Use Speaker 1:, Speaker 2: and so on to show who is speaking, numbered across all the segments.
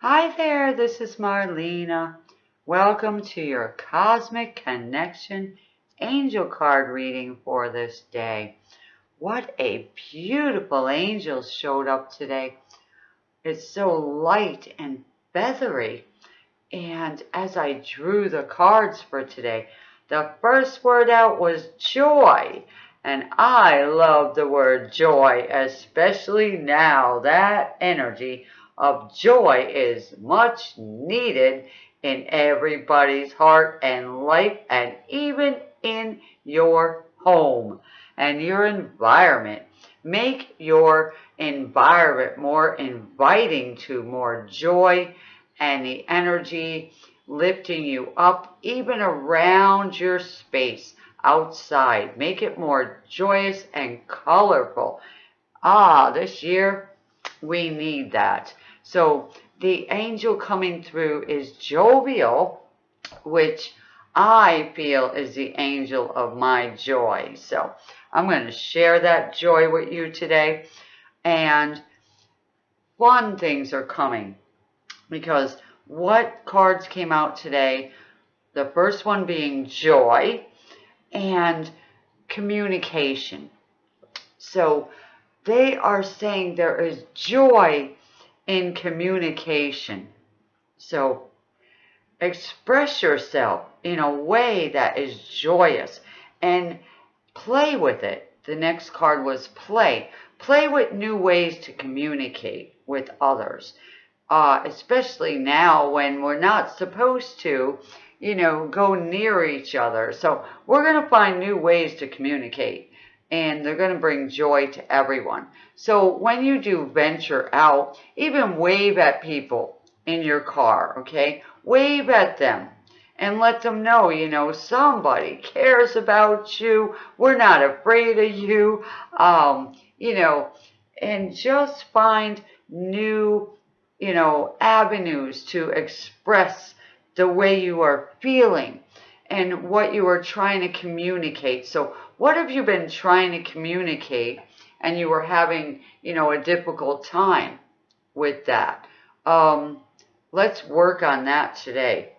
Speaker 1: Hi there, this is Marlena. Welcome to your Cosmic Connection Angel card reading for this day. What a beautiful angel showed up today. It's so light and feathery. And as I drew the cards for today, the first word out was joy. And I love the word joy, especially now. That energy of joy is much needed in everybody's heart and life and even in your home and your environment. Make your environment more inviting to more joy and the energy lifting you up even around your space outside. Make it more joyous and colorful. Ah, this year we need that. So the angel coming through is Jophiel, which I feel is the angel of my joy. So I'm going to share that joy with you today. And fun things are coming because what cards came out today, the first one being joy and communication. So they are saying there is joy in communication. So express yourself in a way that is joyous and play with it. The next card was play. Play with new ways to communicate with others, uh, especially now when we're not supposed to, you know, go near each other. So we're going to find new ways to communicate and they're going to bring joy to everyone. So when you do venture out, even wave at people in your car, okay? Wave at them and let them know, you know, somebody cares about you. We're not afraid of you. Um, you know, and just find new, you know, avenues to express the way you are feeling and what you are trying to communicate. So what have you been trying to communicate and you were having, you know, a difficult time with that? Um, let's work on that today.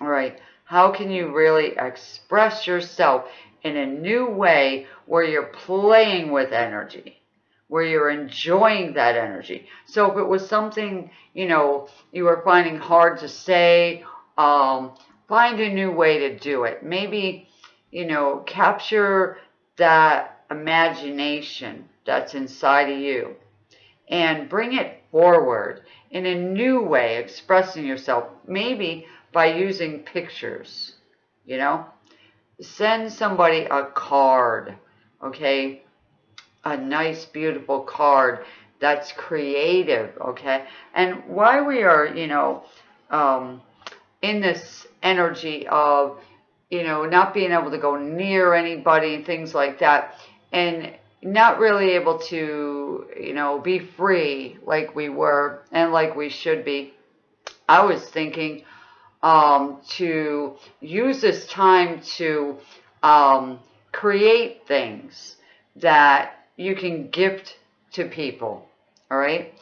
Speaker 1: All right. How can you really express yourself in a new way where you're playing with energy, where you're enjoying that energy? So if it was something, you know, you were finding hard to say, um, find a new way to do it. Maybe, you know, capture that imagination that's inside of you and bring it forward in a new way, expressing yourself. Maybe by using pictures, you know? Send somebody a card, okay? A nice, beautiful card that's creative, okay? And why we are, you know, um, in this energy of, you know, not being able to go near anybody things like that, and not really able to, you know, be free like we were and like we should be. I was thinking, um, to use this time to um, create things that you can gift to people, all right?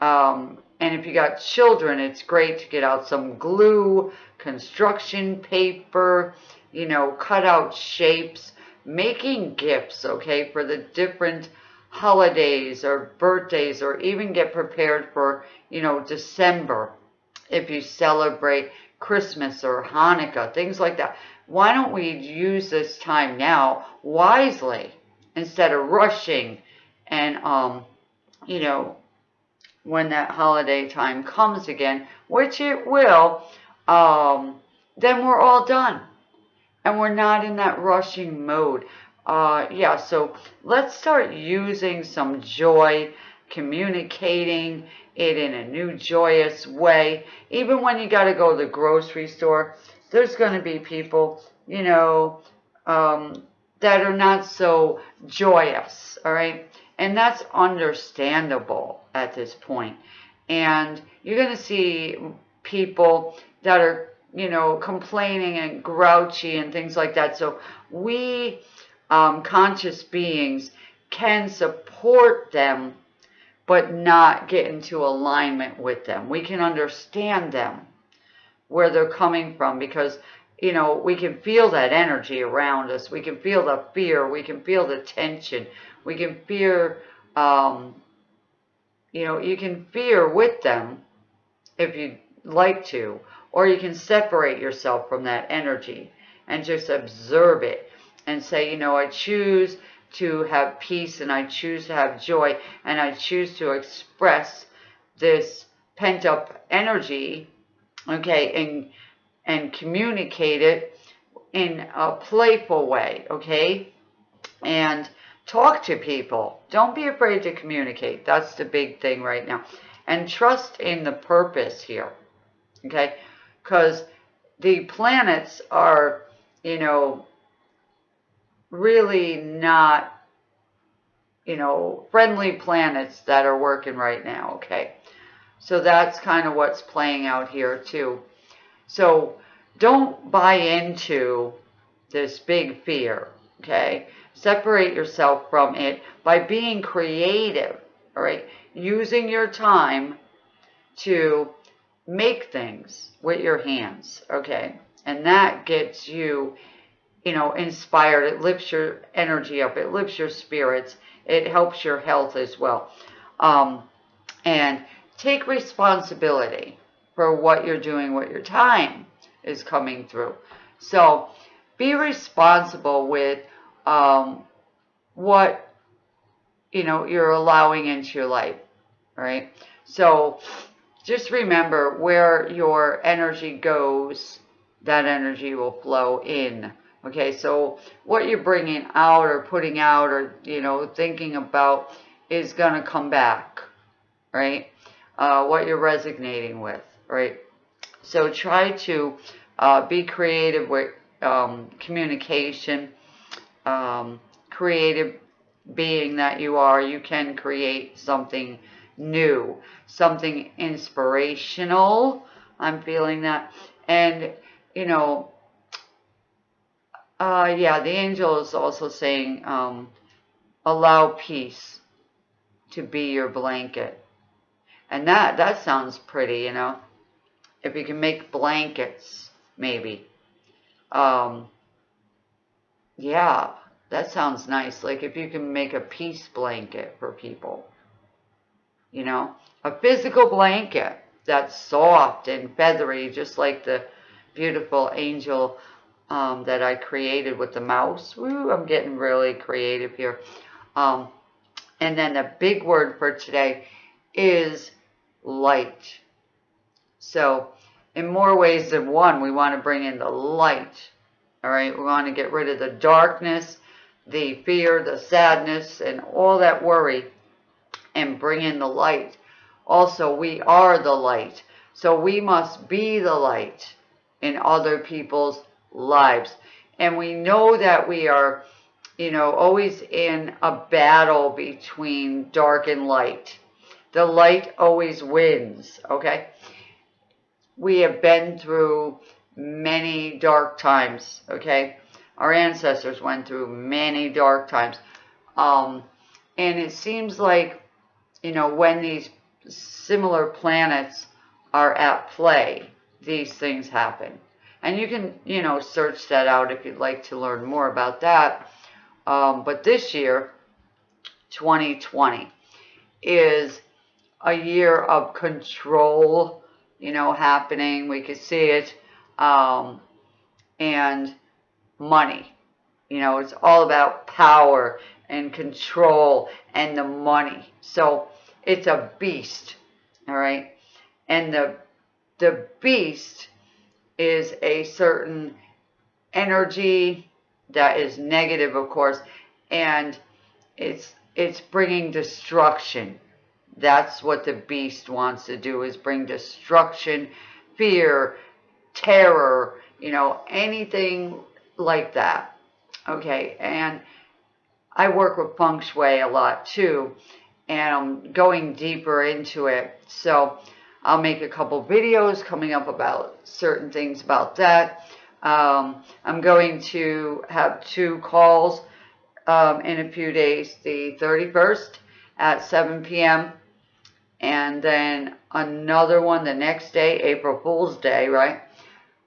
Speaker 1: Um, and if you got children, it's great to get out some glue, construction paper, you know, cut out shapes, making gifts, okay, for the different holidays or birthdays or even get prepared for, you know, December if you celebrate Christmas or Hanukkah, things like that. Why don't we use this time now wisely instead of rushing and, um, you know, when that holiday time comes again, which it will, um, then we're all done. And we're not in that rushing mode. Uh, yeah, so let's start using some joy, communicating, it in a new joyous way. Even when you got to go to the grocery store, there's going to be people, you know, um, that are not so joyous, all right? And that's understandable at this point. And you're going to see people that are, you know, complaining and grouchy and things like that. So we, um, conscious beings, can support them but not get into alignment with them. We can understand them, where they're coming from, because, you know, we can feel that energy around us. We can feel the fear. We can feel the tension. We can fear, um, you know, you can fear with them if you'd like to, or you can separate yourself from that energy and just observe it and say, you know, I choose to have peace and I choose to have joy and I choose to express this pent up energy, okay, and, and communicate it in a playful way, okay? And talk to people. Don't be afraid to communicate. That's the big thing right now. And trust in the purpose here, okay? Because the planets are, you know, really not, you know, friendly planets that are working right now, okay? So that's kind of what's playing out here too. So don't buy into this big fear, okay? Separate yourself from it by being creative, all right? Using your time to make things with your hands, okay? And that gets you you know, inspired. It lifts your energy up. It lifts your spirits. It helps your health as well. Um, and take responsibility for what you're doing with your time is coming through. So be responsible with um, what, you know, you're allowing into your life, right? So just remember where your energy goes, that energy will flow in. Okay, so what you're bringing out or putting out or, you know, thinking about is going to come back, right? Uh, what you're resonating with, right? So try to uh, be creative with um, communication, um, creative being that you are. You can create something new, something inspirational. I'm feeling that. And, you know, uh, yeah, the angel is also saying, um, allow peace to be your blanket. And that, that sounds pretty, you know. If you can make blankets, maybe. Um, yeah, that sounds nice. Like if you can make a peace blanket for people. You know, a physical blanket that's soft and feathery, just like the beautiful angel um, that I created with the mouse. Woo, I'm getting really creative here. Um, and then the big word for today is light. So in more ways than one, we want to bring in the light. All right, we want to get rid of the darkness, the fear, the sadness, and all that worry and bring in the light. Also, we are the light. So we must be the light in other people's lives. And we know that we are, you know, always in a battle between dark and light. The light always wins, okay? We have been through many dark times, okay? Our ancestors went through many dark times. Um, and it seems like, you know, when these similar planets are at play, these things happen. And you can, you know, search that out if you'd like to learn more about that. Um, but this year, 2020, is a year of control, you know, happening. We could see it. Um, and money. You know, it's all about power and control and the money. So it's a beast, all right? And the the beast is a certain energy that is negative, of course, and it's it's bringing destruction. That's what the beast wants to do is bring destruction, fear, terror, you know, anything like that. Okay, and I work with feng shui a lot too, and I'm going deeper into it. So I'll make a couple videos coming up about certain things about that. Um, I'm going to have two calls um, in a few days, the 31st at 7 p.m. and then another one the next day, April Fool's Day, right?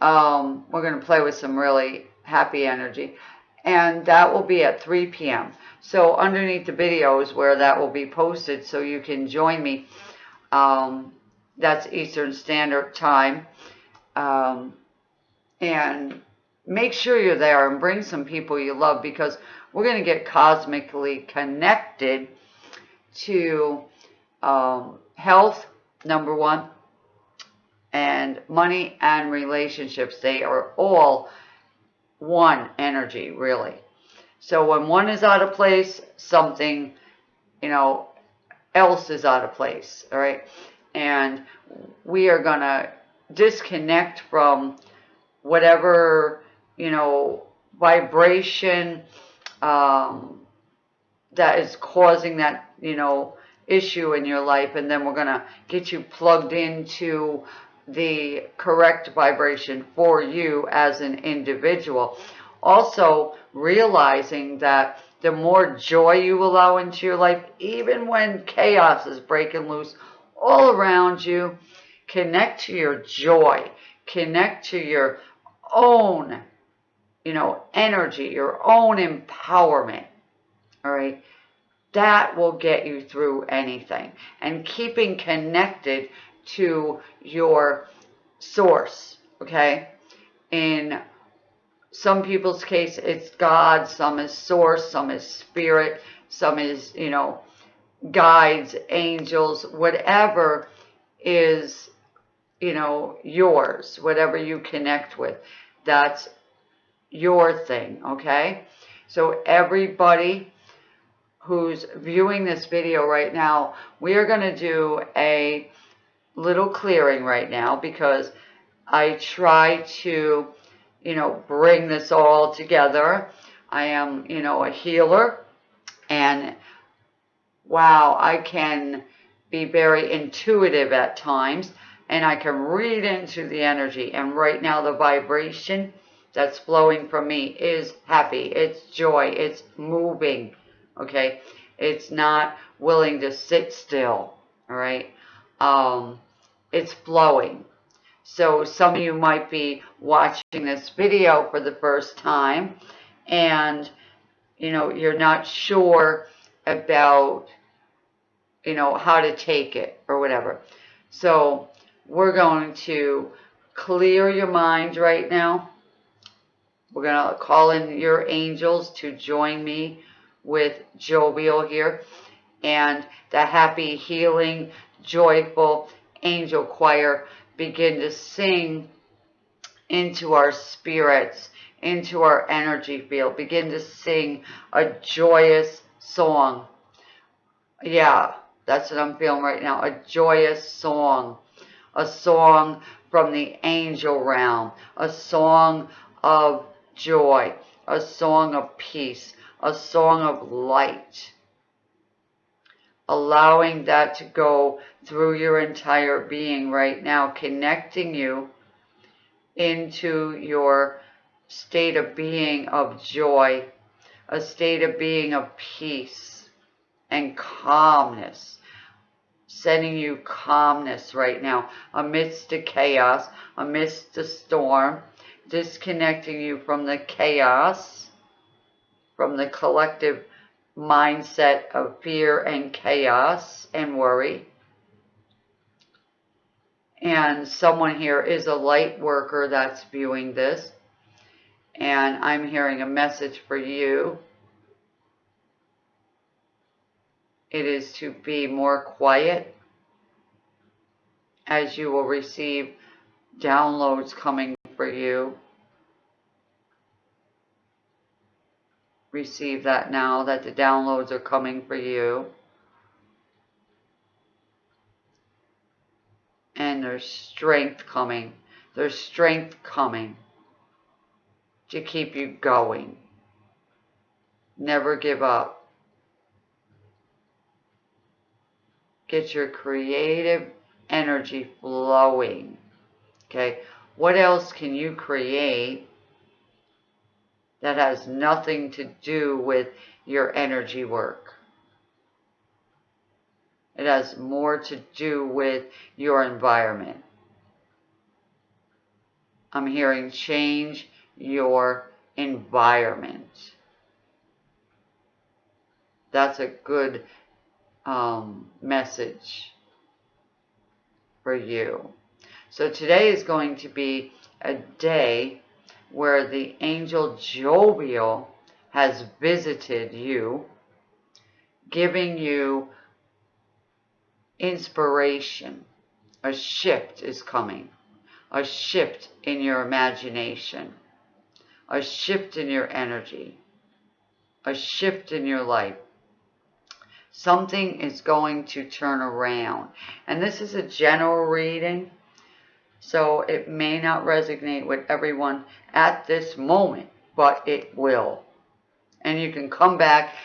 Speaker 1: Um, we're going to play with some really happy energy. And that will be at 3 p.m. So underneath the video is where that will be posted so you can join me. Um, that's Eastern Standard Time. Um, and make sure you're there and bring some people you love because we're going to get cosmically connected to um, health, number one, and money and relationships. They are all one energy, really. So when one is out of place, something, you know, else is out of place, all right? And we are going to disconnect from whatever, you know, vibration um, that is causing that, you know, issue in your life. And then we're going to get you plugged into the correct vibration for you as an individual. Also, realizing that the more joy you allow into your life, even when chaos is breaking loose all around you, connect to your joy, connect to your own, you know, energy, your own empowerment. All right. That will get you through anything. And keeping connected to your source, okay? In some people's case, it's God, some is source, some is spirit, some is, you know, guides, angels, whatever is, you know, yours, whatever you connect with. That's your thing, okay? So everybody who's viewing this video right now, we are going to do a little clearing right now because I try to, you know, bring this all together. I am, you know, a healer and wow, I can be very intuitive at times and I can read into the energy. And right now the vibration that's flowing from me is happy. It's joy. It's moving. Okay. It's not willing to sit still. All right. Um, it's flowing. So some of you might be watching this video for the first time and, you know, you're not sure about, you know, how to take it or whatever. So we're going to clear your mind right now. We're going to call in your angels to join me with Jophiel here. And the happy, healing, joyful angel choir begin to sing into our spirits, into our energy field. Begin to sing a joyous song. Yeah, that's what I'm feeling right now. A joyous song. A song from the angel realm. A song of joy. A song of peace. A song of light allowing that to go through your entire being right now, connecting you into your state of being of joy, a state of being of peace and calmness, sending you calmness right now amidst the chaos, amidst the storm, disconnecting you from the chaos, from the collective mindset of fear and chaos and worry. And someone here is a light worker that's viewing this. And I'm hearing a message for you. It is to be more quiet as you will receive downloads coming for you. Receive that now that the downloads are coming for you. And there's strength coming. There's strength coming to keep you going. Never give up. Get your creative energy flowing. Okay, what else can you create that has nothing to do with your energy work. It has more to do with your environment. I'm hearing change your environment. That's a good um, message for you. So today is going to be a day where the angel Jophiel has visited you, giving you inspiration. A shift is coming. A shift in your imagination. A shift in your energy. A shift in your life. Something is going to turn around. And this is a general reading. So it may not resonate with everyone at this moment, but it will. And you can come back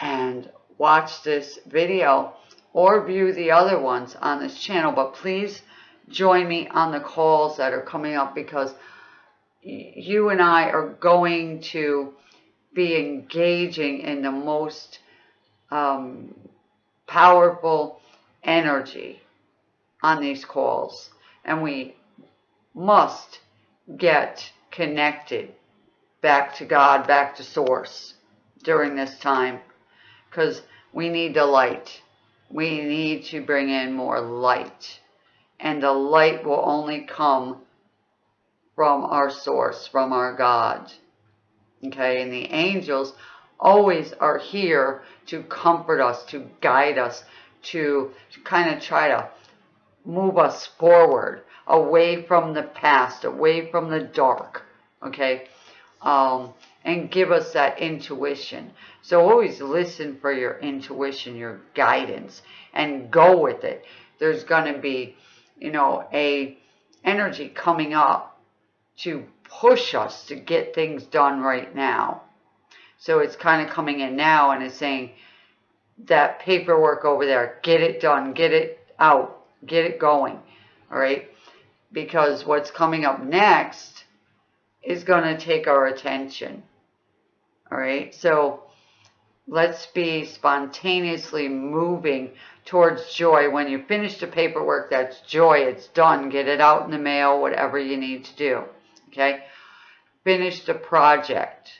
Speaker 1: and watch this video or view the other ones on this channel. But please join me on the calls that are coming up because you and I are going to be engaging in the most um, powerful energy on these calls. And we must get connected back to God, back to source during this time because we need the light. We need to bring in more light. And the light will only come from our source, from our God. Okay, and the angels always are here to comfort us, to guide us, to, to kind of try to move us forward, away from the past, away from the dark, okay? Um, and give us that intuition. So always listen for your intuition, your guidance, and go with it. There's going to be, you know, a energy coming up to push us to get things done right now. So it's kind of coming in now and it's saying that paperwork over there, get it done, get it out, get it going, all right? Because what's coming up next is going to take our attention, all right? So let's be spontaneously moving towards joy. When you finish the paperwork, that's joy. It's done. Get it out in the mail, whatever you need to do, okay? Finish the project,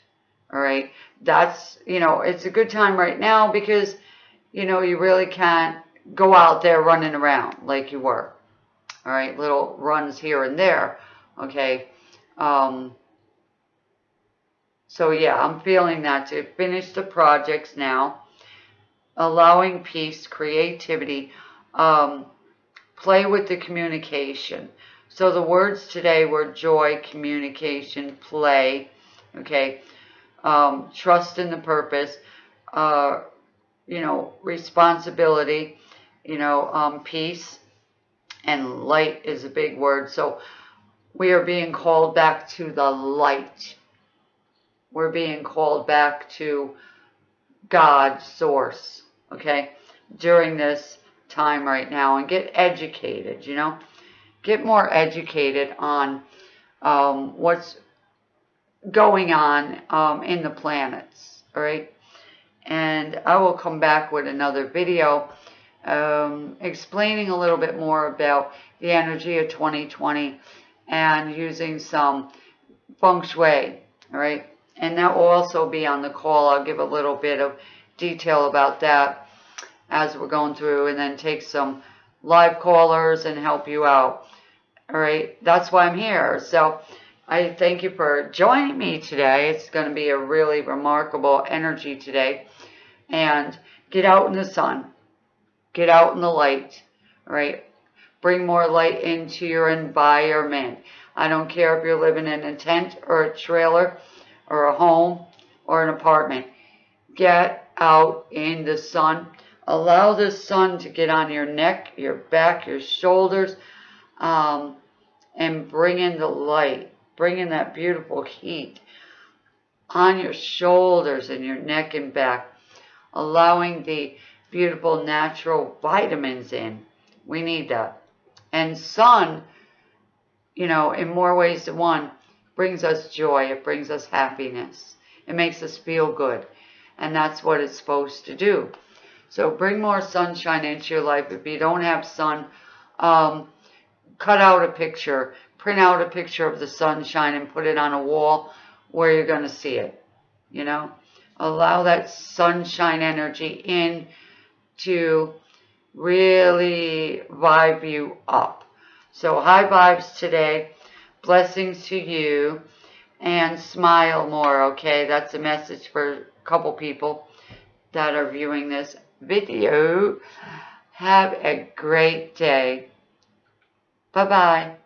Speaker 1: all right? that's, you know, it's a good time right now because, you know, you really can't go out there running around like you were. All right, little runs here and there. Okay. Um, so yeah, I'm feeling that to finish the projects now, allowing peace, creativity, um, play with the communication. So the words today were joy, communication, play. Okay um, trust in the purpose, uh, you know, responsibility, you know, um, peace, and light is a big word. So we are being called back to the light. We're being called back to God's source, okay, during this time right now and get educated, you know, get more educated on um, what's going on um, in the planets, all right? And I will come back with another video um, explaining a little bit more about the energy of 2020 and using some feng shui, all right? And that will also be on the call. I'll give a little bit of detail about that as we're going through and then take some live callers and help you out. All right, that's why I'm here. So I thank you for joining me today. It's going to be a really remarkable energy today. And get out in the sun. Get out in the light. Right? Bring more light into your environment. I don't care if you're living in a tent or a trailer or a home or an apartment. Get out in the sun. Allow the sun to get on your neck, your back, your shoulders, um, and bring in the light Bring in that beautiful heat on your shoulders and your neck and back, allowing the beautiful natural vitamins in. We need that. And sun, you know, in more ways than one, brings us joy. It brings us happiness. It makes us feel good. And that's what it's supposed to do. So bring more sunshine into your life. If you don't have sun, um, cut out a picture, print out a picture of the sunshine and put it on a wall where you're going to see it. You know, allow that sunshine energy in to really vibe you up. So high vibes today. Blessings to you. And smile more, okay? That's a message for a couple people that are viewing this video. Have a great day. Bye-bye.